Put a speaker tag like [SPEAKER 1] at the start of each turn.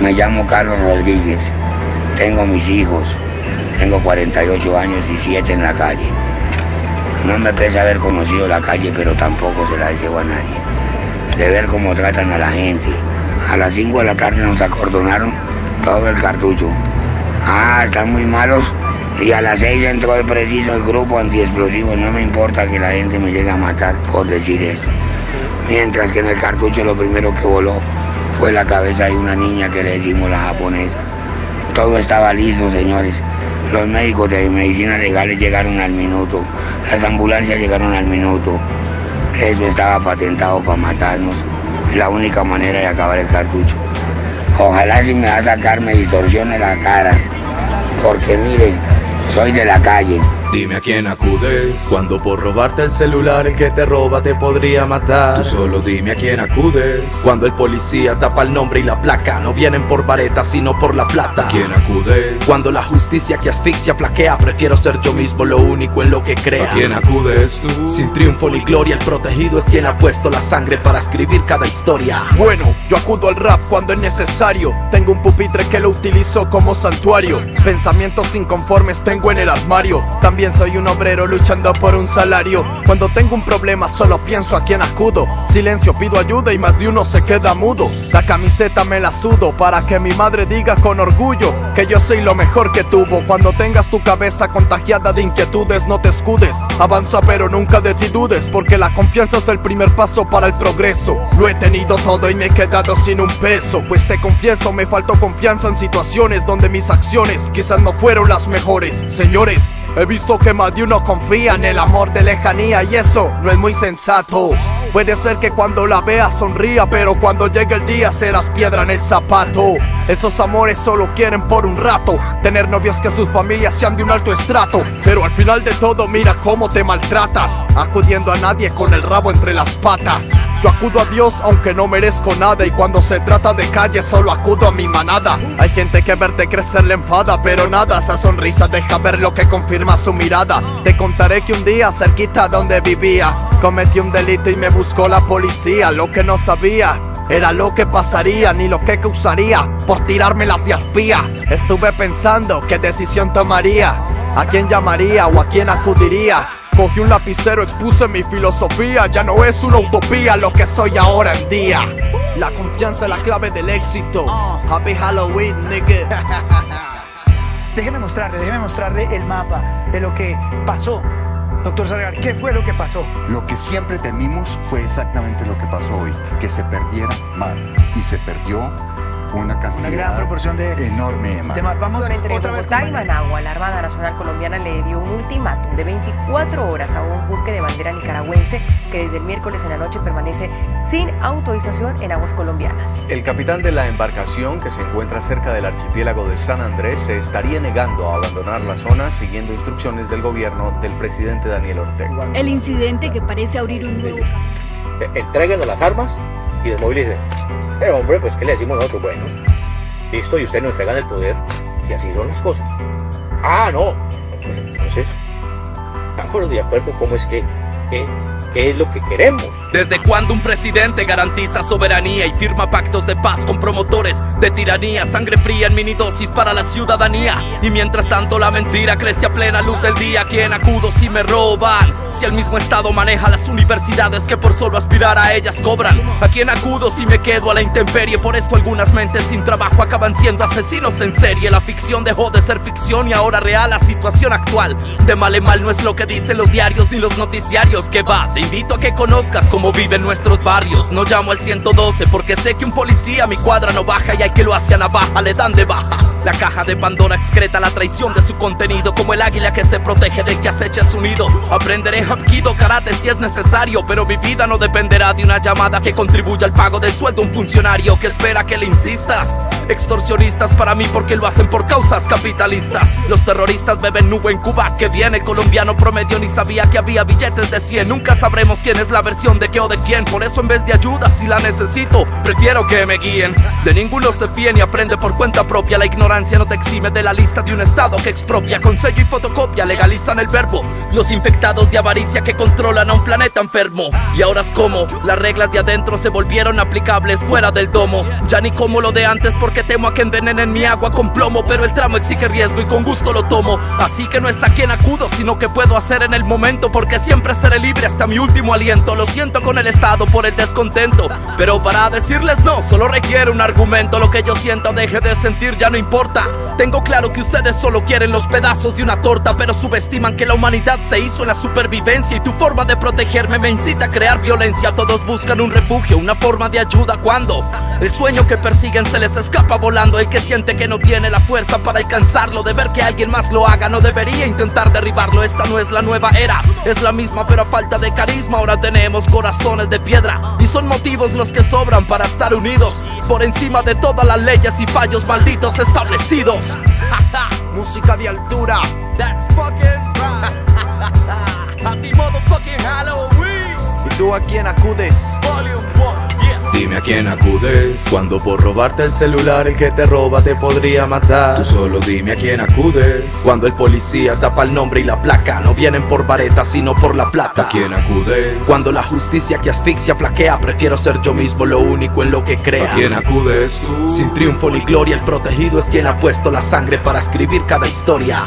[SPEAKER 1] Me llamo Carlos Rodríguez, tengo mis hijos, tengo 48 años y 7 en la calle. No me pesa haber conocido la calle, pero tampoco se la deseo a nadie. De ver cómo tratan a la gente. A las 5 de la tarde nos acordonaron todo el cartucho. Ah, están muy malos. Y a las 6 entró el preciso el grupo antiexplosivo. No me importa que la gente me llegue a matar por decir esto. Mientras que en el cartucho lo primero que voló fue la cabeza de una niña que le decimos la japonesa. Todo estaba listo, señores. Los médicos de medicina legales llegaron al minuto. Las ambulancias llegaron al minuto. Eso estaba patentado para matarnos. Es la única manera de acabar el cartucho. Ojalá si me va a sacar me distorsione la cara. Porque miren, soy de la calle.
[SPEAKER 2] Dime a quién acudes. Cuando por robarte el celular el que te roba te podría matar. Tú solo dime a quién acudes. Cuando el policía tapa el nombre y la placa No vienen por vareta sino por la plata. ¿A quién acudes? Cuando la justicia que asfixia flaquea Prefiero ser yo mismo lo único en lo que crea. ¿A quién acudes tú? Sin triunfo ni gloria el protegido es quien ha puesto la sangre para escribir cada historia.
[SPEAKER 3] Bueno, yo acudo al rap cuando es necesario. Tengo un pupitre que lo utilizo como santuario. Pensamientos inconformes tengo en el armario soy un obrero luchando por un salario. Cuando tengo un problema solo pienso a quién acudo. Silencio, pido ayuda y más de uno se queda mudo. La camiseta me la sudo para que mi madre diga con orgullo que yo soy lo mejor que tuvo. Cuando tengas tu cabeza contagiada de inquietudes, no te escudes. Avanza pero nunca de ti dudes, porque la confianza es el primer paso para el progreso. Lo he tenido todo y me he quedado sin un peso. Pues te confieso, me faltó confianza en situaciones donde mis acciones quizás no fueron las mejores. Señores, He visto que más de uno confía en el amor de lejanía y eso no es muy sensato. Puede ser que cuando la veas sonría, pero cuando llegue el día serás piedra en el zapato. Esos amores solo quieren por un rato tener novios que sus familias sean de un alto estrato. Pero al final de todo, mira cómo te maltratas, acudiendo a nadie con el rabo entre las patas. Yo acudo a Dios aunque no merezco nada y cuando se trata de calle solo acudo a mi manada. Hay gente que verte crecer le enfada, pero nada, esa sonrisa deja ver lo que confirma su mirada. Te contaré que un día cerquita donde vivía cometí un delito y me buscó la policía. Lo que no sabía era lo que pasaría, ni lo que causaría por tirarme las de arpía. Estuve pensando qué decisión tomaría, a quién llamaría o a quién acudiría. Cogí un lapicero, expuse mi filosofía. Ya no es una utopía lo que soy ahora en día. La confianza es la clave del éxito. Happy Halloween, nigga.
[SPEAKER 4] Déjeme mostrarle, déjeme mostrarle el mapa de lo que pasó. Doctor Salgar, ¿qué fue lo que pasó?
[SPEAKER 5] Lo que siempre temimos fue exactamente lo que pasó hoy, que se perdiera mar. Y se perdió una cantidad
[SPEAKER 4] gran proporción de
[SPEAKER 5] enorme
[SPEAKER 4] de mar. Vamos
[SPEAKER 6] entre
[SPEAKER 4] otra
[SPEAKER 6] Bogotá y. Managua, la Armada Nacional Colombiana le dio un ultimátum de 24 horas a un buque de bandera nicaragüense que desde el miércoles en la noche permanece sin autorización en aguas colombianas.
[SPEAKER 7] El capitán de la embarcación, que se encuentra cerca del archipiélago de San Andrés, se estaría negando a abandonar la zona siguiendo instrucciones del gobierno del presidente Daniel Ortega.
[SPEAKER 8] El incidente que parece abrir un nuevo
[SPEAKER 9] Entréguenos las armas y desmovilicen. Eh, hombre, pues ¿qué le decimos nosotros? Bueno, listo, y ustedes nos entregan el poder y así son las cosas. Ah, no. Entonces, estamos de acuerdo cómo es que, eh, es lo que queremos.
[SPEAKER 2] ¿Desde cuándo un presidente garantiza soberanía y firma pactos de paz con promotores de tiranía? Sangre fría en minidosis para la ciudadanía. Y mientras tanto la mentira crece a plena luz del día. ¿A quién acudo si me roban? Si el mismo Estado maneja las universidades que por solo aspirar a ellas cobran. ¿A quién acudo si me quedo a la intemperie? Por esto algunas mentes sin trabajo acaban siendo asesinos en serie. La ficción dejó de ser ficción y ahora real la situación actual. De mal en mal no es lo que dicen los diarios ni los noticiarios. Que va, te invito a que conozcas cómo viven nuestros barrios. No llamo al 112 porque sé que un policía a mi cuadra no baja y hay que lo hace a navaja, le dan de baja. La caja de Pandora excreta la traición de su contenido como el águila que se protege de que acecha su nido. Aprenderé hapkido, karate si es necesario, pero mi vida no dependerá de una llamada que contribuya al pago del sueldo un funcionario que espera que le insistas. Extorsionistas para mí porque lo hacen por causas capitalistas. Los terroristas beben nube en Cuba que viene colombiano promedio ni sabía que había billetes de 100. Nunca sabremos quién es la versión de qué o de quién. Por eso en vez de ayuda si la necesito, prefiero que me guíen. De ninguno se fíe ni aprende por cuenta propia. La ignorancia ignorancia no te exime de la lista de un estado que expropia con sello y fotocopia, legalizan el verbo. Los infectados de avaricia que controlan a un planeta enfermo. Y ahora es como las reglas de adentro se volvieron aplicables fuera del domo. Ya ni como lo de antes porque temo a que envenenen mi agua con plomo, pero el tramo exige riesgo y con gusto lo tomo. Así que no es a quien acudo, sino que puedo hacer en el momento porque siempre seré libre hasta mi último aliento. Lo siento con el estado por el descontento, pero para decirles no, solo requiere un argumento. Lo que yo siento deje de sentir ya no importa. Tengo claro que ustedes solo quieren los pedazos de una torta, pero subestiman que la humanidad se hizo en la supervivencia y tu forma de protegerme me incita a crear violencia. Todos buscan un refugio, una forma de ayuda. Cuando el sueño que persiguen se les escapa volando. El que siente que no tiene la fuerza para alcanzarlo, de ver que alguien más lo haga, no debería intentar derribarlo. Esta no es la nueva era, es la misma, pero a falta de carisma. Ahora tenemos corazones de piedra y son motivos los que sobran para estar unidos por encima de todas las leyes y fallos malditos establecidos.
[SPEAKER 3] Música de altura.
[SPEAKER 2] That's fucking right. Happy motherfucking Halloween.
[SPEAKER 3] ¿Y tú a quién acudes?
[SPEAKER 2] Volume 1, yeah.
[SPEAKER 10] Dime a quién acudes. Cuando por robarte el celular el que te roba te podría matar. Tú solo dime a quién acudes. Cuando el policía tapa el nombre y la placa No vienen por vareta sino por la plata. ¿A quién acudes? Cuando la justicia que asfixia flaquea Prefiero ser yo mismo lo único en lo que crea.
[SPEAKER 11] ¿A quién acudes tú?
[SPEAKER 10] Sin triunfo ni gloria el protegido es quien ha puesto la sangre para escribir cada historia